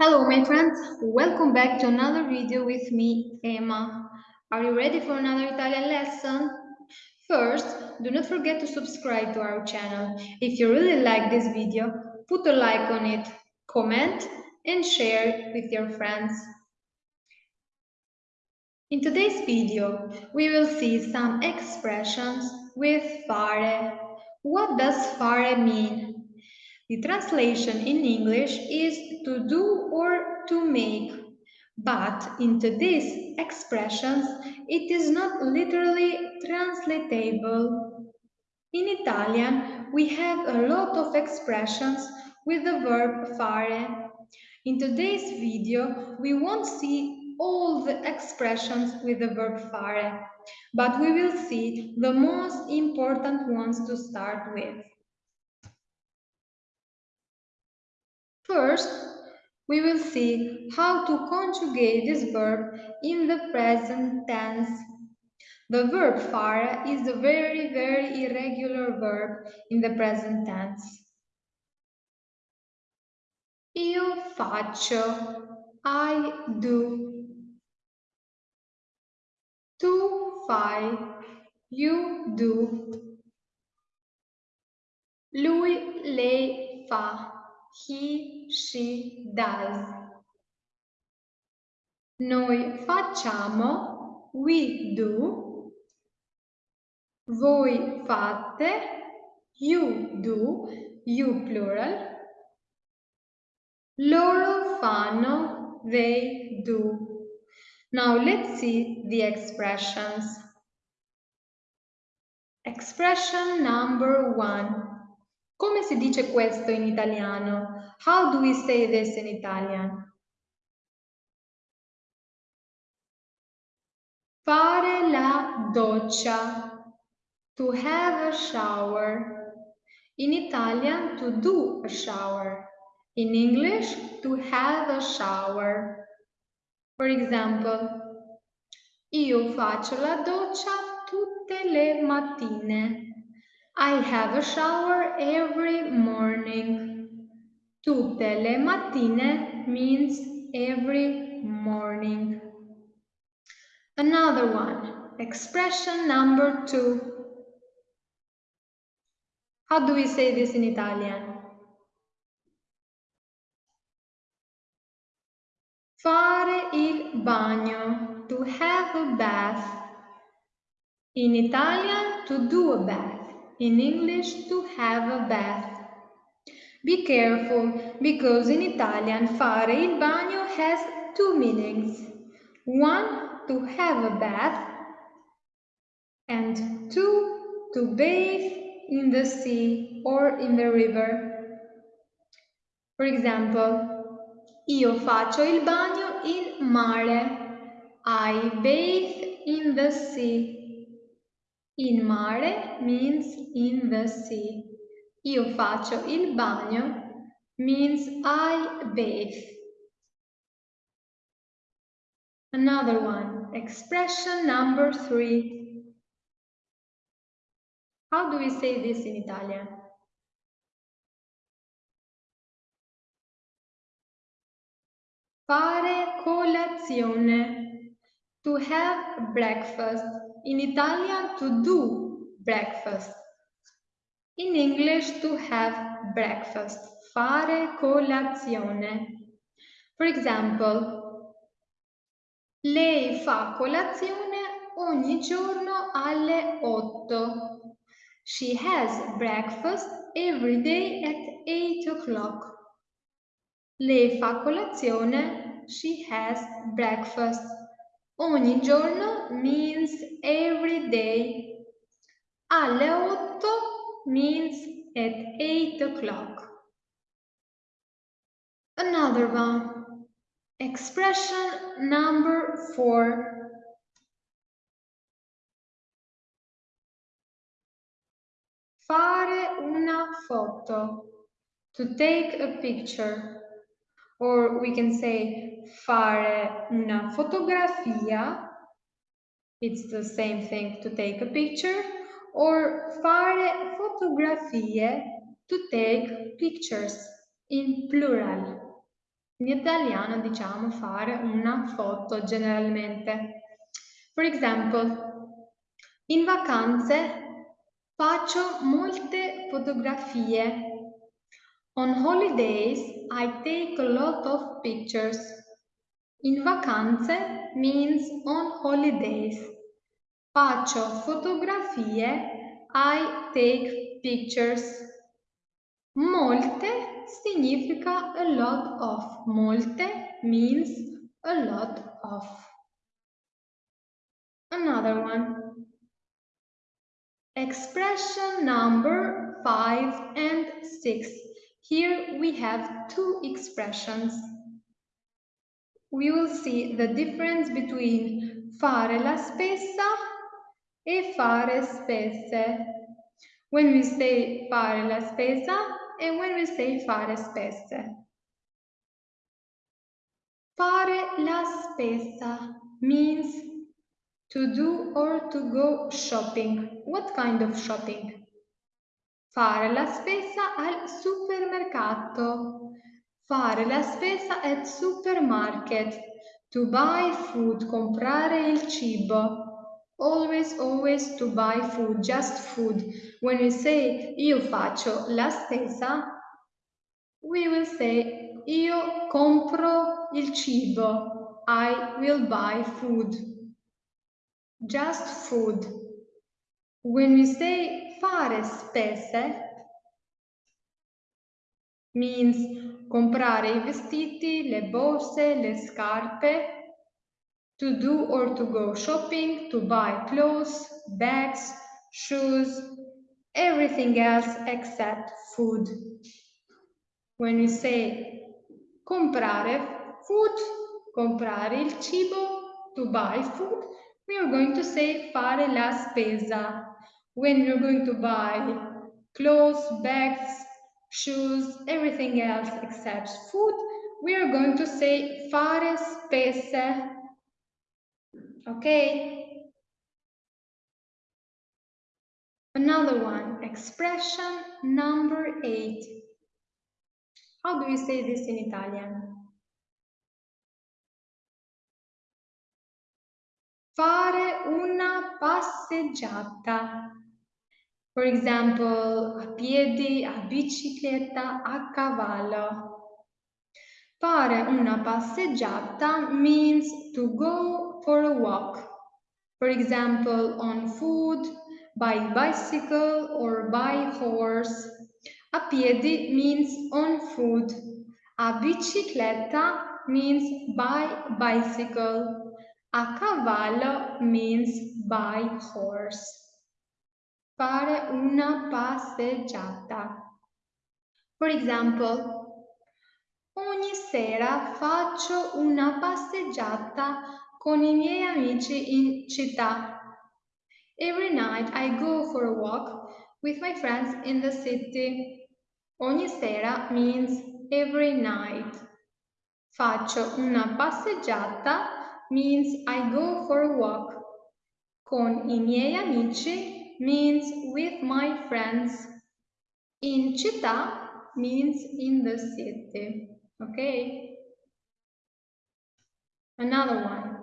Hello my friends, welcome back to another video with me, Emma. Are you ready for another Italian lesson? First, do not forget to subscribe to our channel. If you really like this video, put a like on it, comment and share it with your friends. In today's video, we will see some expressions with fare. What does fare mean? The translation in English is to do or to make, but into these expressions it is not literally translatable. In Italian, we have a lot of expressions with the verb fare. In today's video, we won't see all the expressions with the verb fare, but we will see the most important ones to start with. First, we will see how to conjugate this verb in the present tense. The verb fare is a very, very irregular verb in the present tense. Io faccio, I do. Tu fai, you do. Lui, lei fa he, she does. Noi facciamo, we do. Voi fate, you do, you plural. Loro fanno, they do. Now let's see the expressions. Expression number one. Come si dice questo in italiano? How do we say this in Italian? Fare la doccia. To have a shower. In Italian, to do a shower. In English, to have a shower. For example, io faccio la doccia tutte le mattine. I have a shower every morning. Tutte le mattine means every morning. Another one, expression number two. How do we say this in Italian? Fare il bagno, to have a bath. In Italian, to do a bath in English to have a bath. Be careful because in Italian fare il bagno has two meanings. One, to have a bath and two, to bathe in the sea or in the river. For example, io faccio il bagno in mare. I bathe in the sea. In mare means in the sea. Io faccio il bagno means I bathe. Another one, expression number three. How do we say this in Italian? Fare colazione. To have breakfast. In Italian, to do breakfast. In English, to have breakfast. Fare colazione. For example, lei fa colazione ogni giorno alle 8. She has breakfast every day at 8 o'clock. Lei fa colazione, she has breakfast Ogni giorno means every day. Alle otto means at eight o'clock. Another one. Expression number four. Fare una foto. To take a picture. Or we can say fare una fotografia. It's the same thing to take a picture. Or fare fotografie to take pictures in plural. In italiano diciamo fare una foto generalmente. For example, in vacanze faccio molte fotografie. On holidays I take a lot of pictures. In vacanze means on holidays. Faccio fotografie, I take pictures. Molte significa a lot of. Molte means a lot of. Another one. Expression number five and six. Here we have two expressions. We will see the difference between fare la spesa e fare spese. When we say fare la spesa and when we say fare spese. Fare la spesa means to do or to go shopping. What kind of shopping? Fare la spesa al supermercato. Fare la spesa at supermarket. To buy food, comprare il cibo. Always, always to buy food, just food. When we say io faccio la spesa, we will say io compro il cibo. I will buy food. Just food. When we say fare spese, means comprare i vestiti, le borse, le scarpe, to do or to go shopping, to buy clothes, bags, shoes, everything else except food. When we say comprare food, comprare il cibo, to buy food, we are going to say fare la spesa. When you're going to buy clothes, bags, shoes, everything else except food, we are going to say fare spese. Okay? Another one, expression number eight. How do we say this in Italian? Fare una passeggiata. For example, a piedi, a bicicletta, a cavallo. Fare una passeggiata means to go for a walk. For example, on foot, by bicycle or by horse. A piedi means on foot. A bicicletta means by bicycle. A cavallo means by horse. Fare una passeggiata. For example, ogni sera faccio una passeggiata con i miei amici in città. Every night I go for a walk with my friends in the city. Ogni sera means every night. Faccio una passeggiata means I go for a walk. Con i miei amici means with my friends. In città means in the city. Okay? Another one.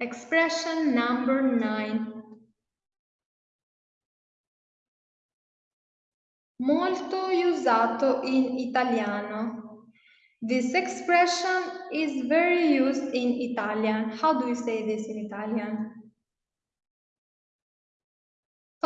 Expression number nine. Molto usato in italiano. This expression is very used in Italian. How do you say this in Italian?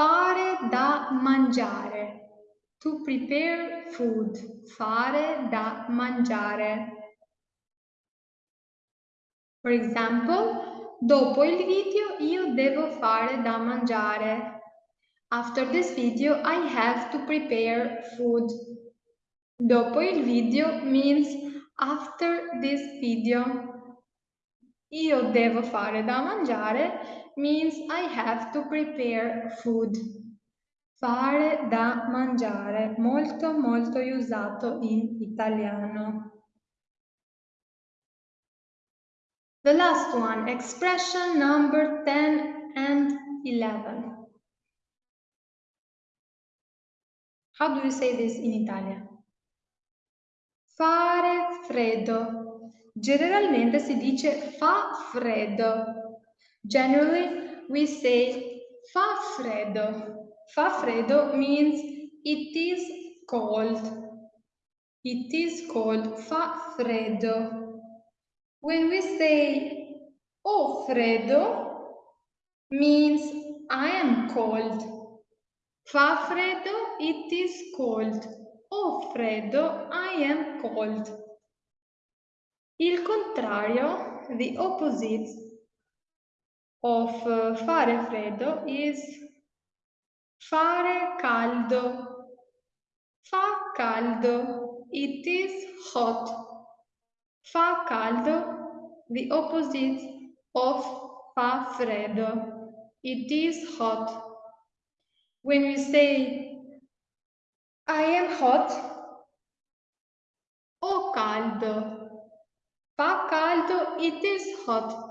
Fare da mangiare. To prepare food. Fare da mangiare. For example, dopo il video io devo fare da mangiare. After this video I have to prepare food. Dopo il video means after this video. Io devo fare da mangiare means I have to prepare food. Fare da mangiare, molto molto usato in italiano. The last one, expression number 10 and 11. How do you say this in Italian? Fare freddo. Generalmente si dice fa freddo. Generally, we say fa freddo. Fa freddo means it is cold. It is cold. Fa freddo. When we say ho freddo, means I am cold. Fa freddo, it is cold. Ho freddo, I am cold. Il contrario, the opposite of uh, fare freddo is fare caldo. Fa caldo, it is hot. Fa caldo, the opposite of fa freddo. It is hot. When we say I am hot, ho caldo. Fa caldo, it is hot.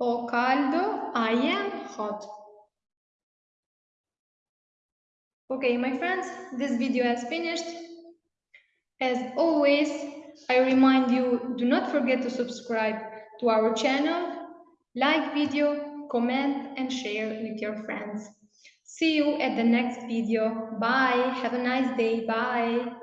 Ho caldo, I am hot. Okay, my friends, this video has finished. As always, I remind you, do not forget to subscribe to our channel, like video, comment and share with your friends. See you at the next video. Bye. Have a nice day. Bye.